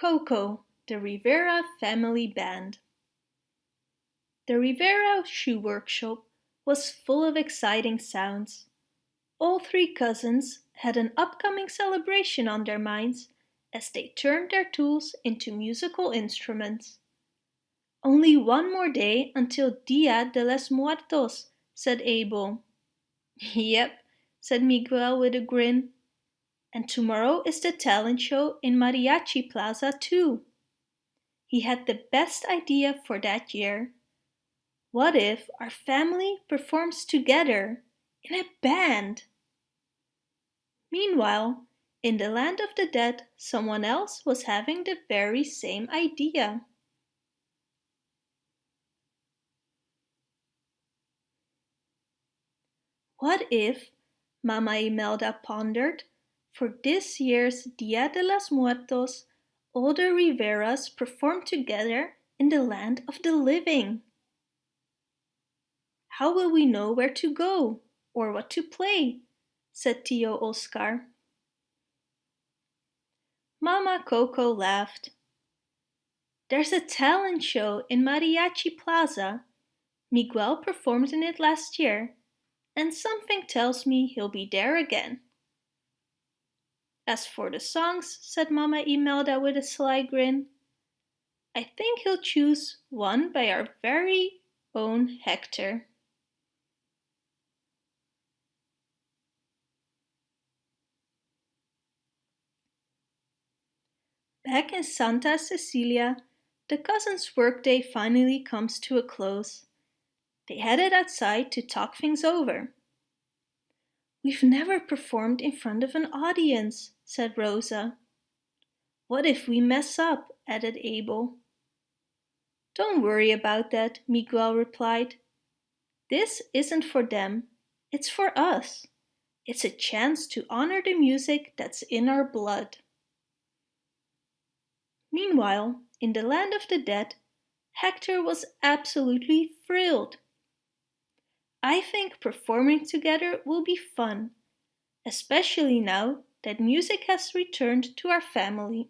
Coco, the Rivera Family Band. The Rivera Shoe Workshop was full of exciting sounds. All three cousins had an upcoming celebration on their minds as they turned their tools into musical instruments. Only one more day until Dia de los Muertos, said Abel. Yep, said Miguel with a grin. And tomorrow is the talent show in Mariachi Plaza too. He had the best idea for that year. What if our family performs together in a band? Meanwhile, in the land of the dead, someone else was having the very same idea. What if, Mama Imelda pondered, for this year's Dia de los Muertos, all the Riveras perform together in the land of the living? How will we know where to go or what to play? said Tio Oscar. Mama Coco laughed. There's a talent show in Mariachi Plaza. Miguel performed in it last year, and something tells me he'll be there again. As for the songs, said Mama Imelda with a sly grin, I think he'll choose one by our very own Hector. Back in Santa Cecilia, the cousins' workday finally comes to a close. They headed outside to talk things over. We've never performed in front of an audience, said Rosa. What if we mess up, added Abel. Don't worry about that, Miguel replied. This isn't for them, it's for us. It's a chance to honor the music that's in our blood. Meanwhile, in the land of the dead, Hector was absolutely thrilled. I think performing together will be fun, especially now that music has returned to our family.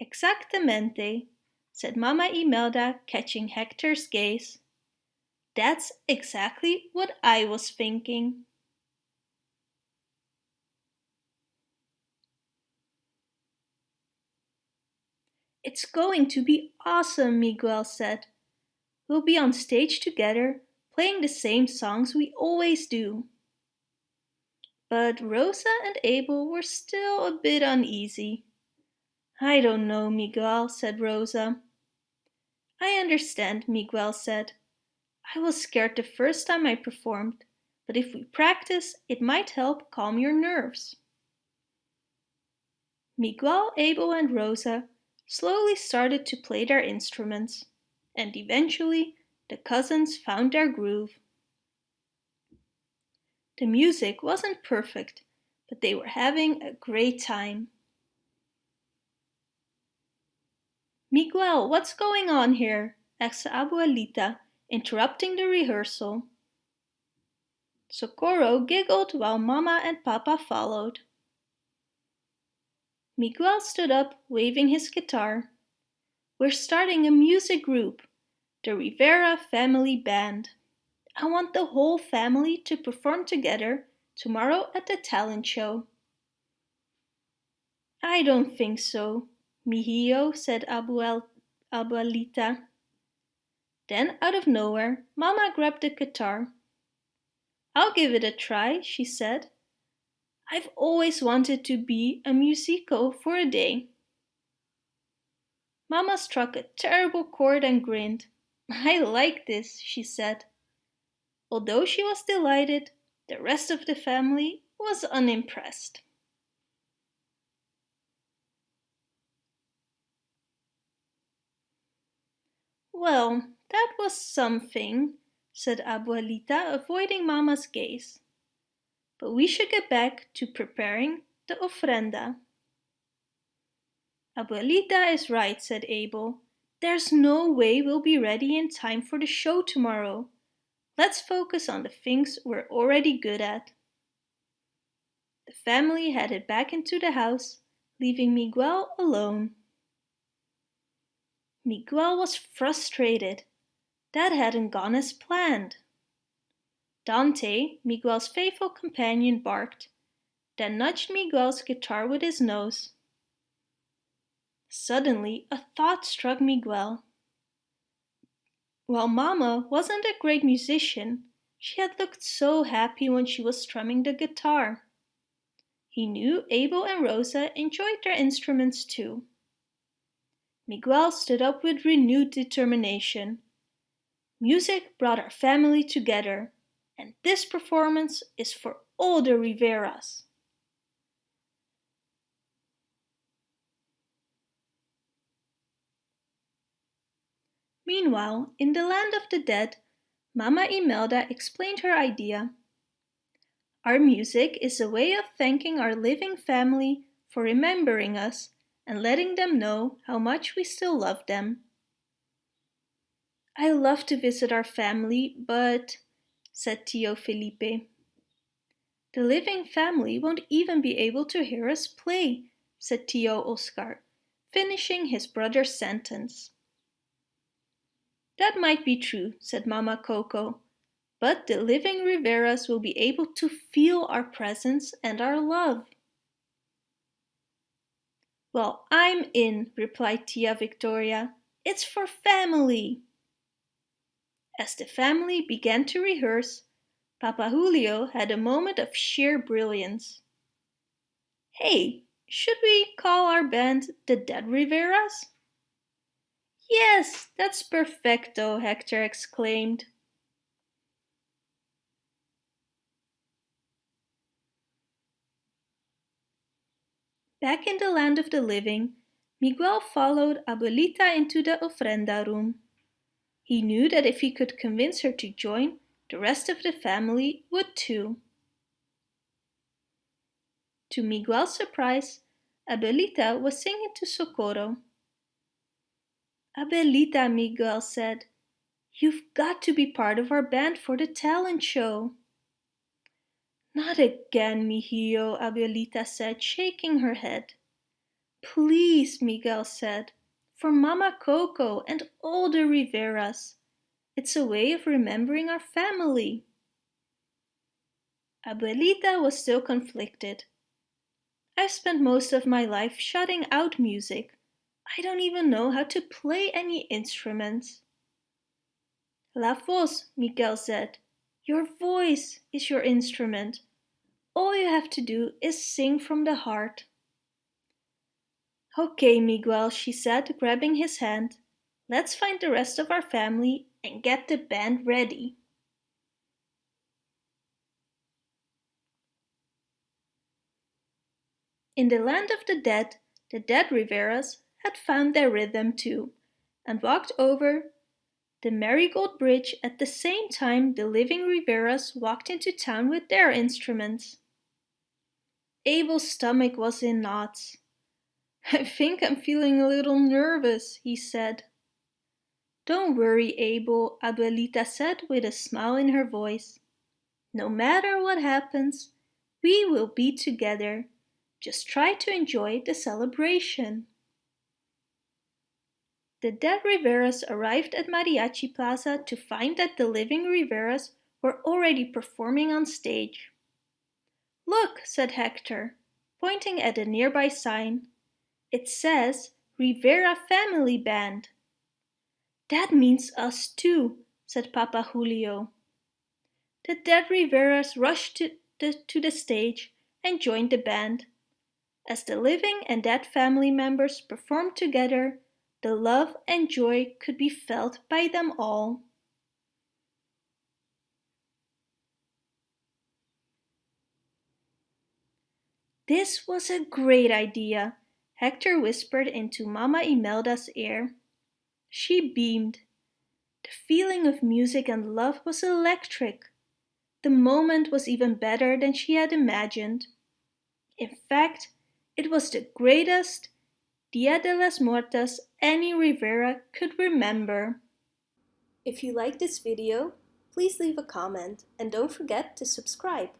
Exactamente, said Mama Imelda, catching Hector's gaze. That's exactly what I was thinking. It's going to be awesome, Miguel said. We'll be on stage together, playing the same songs we always do. But Rosa and Abel were still a bit uneasy. I don't know, Miguel, said Rosa. I understand, Miguel said. I was scared the first time I performed, but if we practice, it might help calm your nerves. Miguel, Abel and Rosa slowly started to play their instruments, and eventually the cousins found their groove. The music wasn't perfect, but they were having a great time. Miguel, what's going on here? asked Abuelita, interrupting the rehearsal. Socorro giggled while Mama and Papa followed. Miguel stood up, waving his guitar. We're starting a music group, the Rivera Family Band. I want the whole family to perform together tomorrow at the talent show. I don't think so, Mijo, said Abuel, Abuelita. Then, out of nowhere, Mama grabbed the guitar. I'll give it a try, she said. I've always wanted to be a musico for a day. Mama struck a terrible chord and grinned. I like this, she said. Although she was delighted, the rest of the family was unimpressed. Well, that was something, said Abuelita, avoiding Mama's gaze but we should get back to preparing the ofrenda. Abuelita is right, said Abel. There's no way we'll be ready in time for the show tomorrow. Let's focus on the things we're already good at. The family headed back into the house, leaving Miguel alone. Miguel was frustrated. That hadn't gone as planned. Dante, Miguel's faithful companion, barked, then nudged Miguel's guitar with his nose. Suddenly, a thought struck Miguel. While Mama wasn't a great musician, she had looked so happy when she was strumming the guitar. He knew Abel and Rosa enjoyed their instruments too. Miguel stood up with renewed determination. Music brought our family together, and this performance is for all the Riveras. Meanwhile, in the land of the dead, Mama Imelda explained her idea. Our music is a way of thanking our living family for remembering us and letting them know how much we still love them. I love to visit our family, but, said Tio Felipe. The living family won't even be able to hear us play, said Tio Oscar, finishing his brother's sentence. That might be true, said Mama Coco, but the living Riveras will be able to feel our presence and our love. Well, I'm in, replied Tia Victoria. It's for family. As the family began to rehearse, Papa Julio had a moment of sheer brilliance. Hey, should we call our band the Dead Riveras? Yes, that's perfecto, Hector exclaimed. Back in the land of the living, Miguel followed Abuelita into the ofrenda room. He knew that if he could convince her to join, the rest of the family would too. To Miguel's surprise, Abuelita was singing to Socorro. Abuelita, Miguel said, you've got to be part of our band for the talent show. Not again, mijillo, Abuelita said, shaking her head. Please, Miguel said, for Mama Coco and all the Riveras. It's a way of remembering our family. Abuelita was still conflicted. I've spent most of my life shutting out music. I don't even know how to play any instruments. La voz, Miguel said. Your voice is your instrument. All you have to do is sing from the heart. Okay, Miguel, she said, grabbing his hand. Let's find the rest of our family and get the band ready. In the land of the dead, the dead Riveras had found their rhythm too and walked over the Marigold Bridge at the same time the living Riveras walked into town with their instruments. Abel's stomach was in knots. I think I'm feeling a little nervous, he said. Don't worry, Abel, Abuelita said with a smile in her voice. No matter what happens, we will be together. Just try to enjoy the celebration. The dead Riveras arrived at Mariachi Plaza to find that the living Riveras were already performing on stage. Look, said Hector, pointing at a nearby sign. It says Rivera Family Band. That means us too, said Papa Julio. The dead Riveras rushed to the, to the stage and joined the band. As the living and dead family members performed together, the love and joy could be felt by them all. This was a great idea, Hector whispered into Mama Imelda's ear. She beamed. The feeling of music and love was electric. The moment was even better than she had imagined. In fact, it was the greatest Dia de las Muertas any Rivera could remember. If you like this video, please leave a comment and don't forget to subscribe.